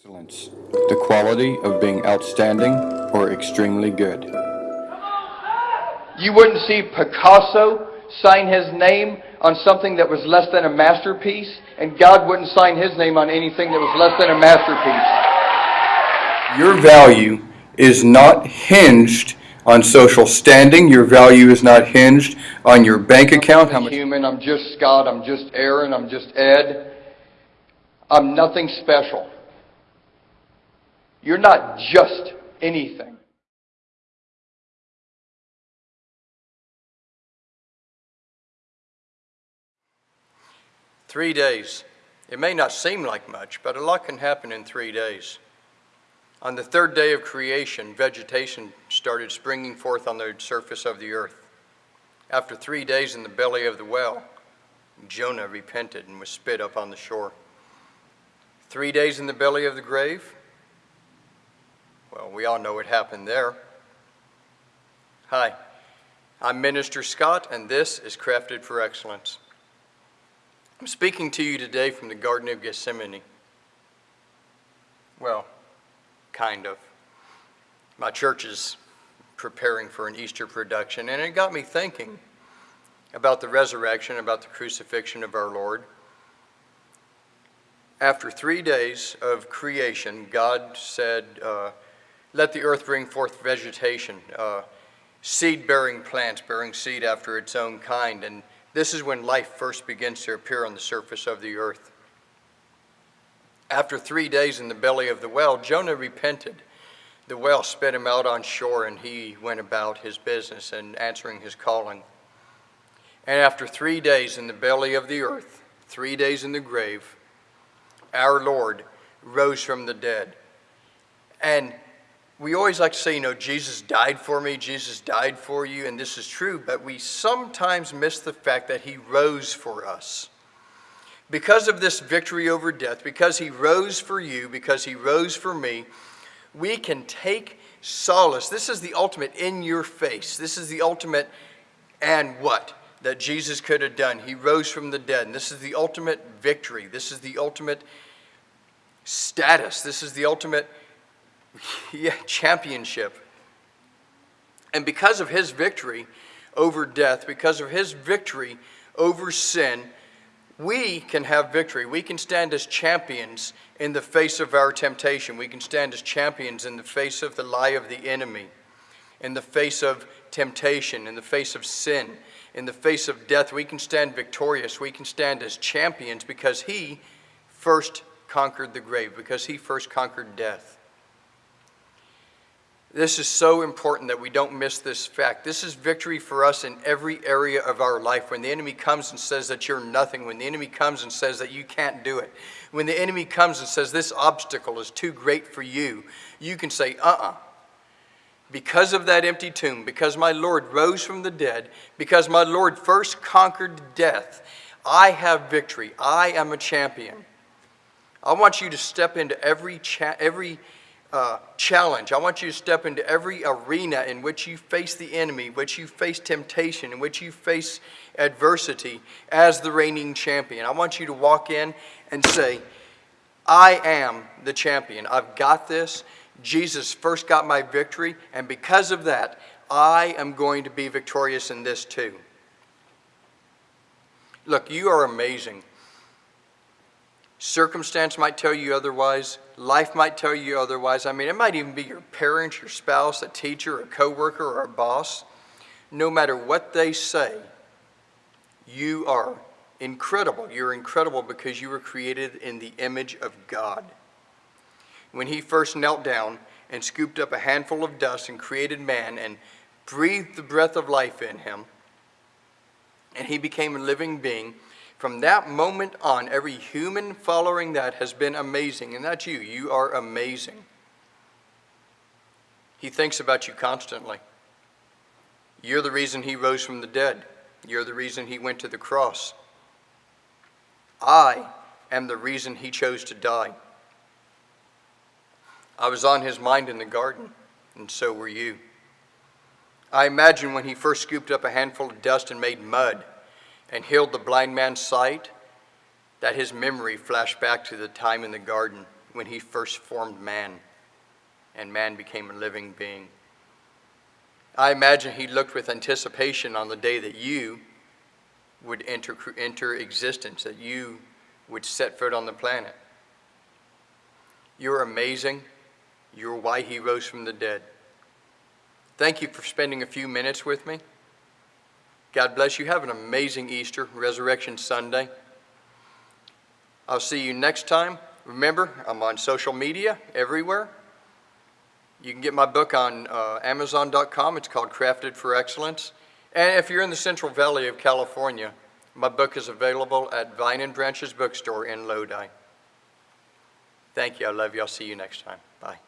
Excellence, the quality of being outstanding or extremely good. You wouldn't see Picasso sign his name on something that was less than a masterpiece, and God wouldn't sign his name on anything that was less than a masterpiece. Your value is not hinged on social standing. Your value is not hinged on your bank account. I'm human, I'm just Scott, I'm just Aaron, I'm just Ed. I'm nothing special. You're not just anything. Three days. It may not seem like much, but a lot can happen in three days. On the third day of creation, vegetation started springing forth on the surface of the earth. After three days in the belly of the well, Jonah repented and was spit up on the shore. Three days in the belly of the grave? Well, we all know what happened there. Hi, I'm Minister Scott, and this is Crafted for Excellence. I'm speaking to you today from the Garden of Gethsemane. Well, kind of. My church is preparing for an Easter production, and it got me thinking about the resurrection, about the crucifixion of our Lord. After three days of creation, God said, uh, Let the earth bring forth vegetation, uh, seed bearing plants bearing seed after its own kind. And this is when life first begins to appear on the surface of the earth. After three days in the belly of the well, Jonah repented. The well spit him out on shore, and he went about his business and answering his calling. And after three days in the belly of the earth, three days in the grave, our Lord rose from the dead. And we always like to say, you know, Jesus died for me, Jesus died for you, and this is true, but we sometimes miss the fact that he rose for us. Because of this victory over death, because he rose for you, because he rose for me, we can take solace. This is the ultimate in your face. This is the ultimate and what that Jesus could have done. He rose from the dead. And this is the ultimate victory. This is the ultimate status. This is the ultimate yeah, championship. And because of his victory over death, because of his victory over sin, we can have victory. We can stand as champions in the face of our temptation. We can stand as champions in the face of the lie of the enemy, in the face of temptation, in the face of sin, in the face of death. We can stand victorious. We can stand as champions because He first conquered the grave, because He first conquered death. This is so important that we don't miss this fact. This is victory for us in every area of our life. When the enemy comes and says that you're nothing, when the enemy comes and says that you can't do it, when the enemy comes and says this obstacle is too great for you, you can say, uh uh Because of that empty tomb, because my Lord rose from the dead, because my Lord first conquered death, I have victory. I am a champion. I want you to step into every, every uh, challenge. I want you to step into every arena in which you face the enemy, which you face temptation, in which you face adversity as the reigning champion. I want you to walk in and say, I am the champion. I've got this. Jesus first got my victory, and because of that, I am going to be victorious in this too. Look, you are amazing. Circumstance might tell you otherwise. Life might tell you otherwise. I mean, it might even be your parents, your spouse, a teacher, a coworker, or a boss. No matter what they say, you are incredible. You're incredible because you were created in the image of God. When he first knelt down and scooped up a handful of dust and created man and breathed the breath of life in him, and he became a living being, from that moment on, every human following that has been amazing, and that's you. You are amazing. He thinks about you constantly. You're the reason he rose from the dead. You're the reason he went to the cross. I am the reason he chose to die. I was on his mind in the garden, and so were you. I imagine when he first scooped up a handful of dust and made mud and healed the blind man's sight, that his memory flashed back to the time in the garden when he first formed man and man became a living being. I imagine he looked with anticipation on the day that you would enter, enter existence, that you would set foot on the planet. You're amazing. You're why he rose from the dead. Thank you for spending a few minutes with me. God bless you. Have an amazing Easter, Resurrection Sunday. I'll see you next time. Remember, I'm on social media everywhere. You can get my book on uh, Amazon.com. It's called Crafted for Excellence. And if you're in the Central Valley of California, my book is available at Vine and Branches Bookstore in Lodi. Thank you. I love you. I'll see you next time. Bye.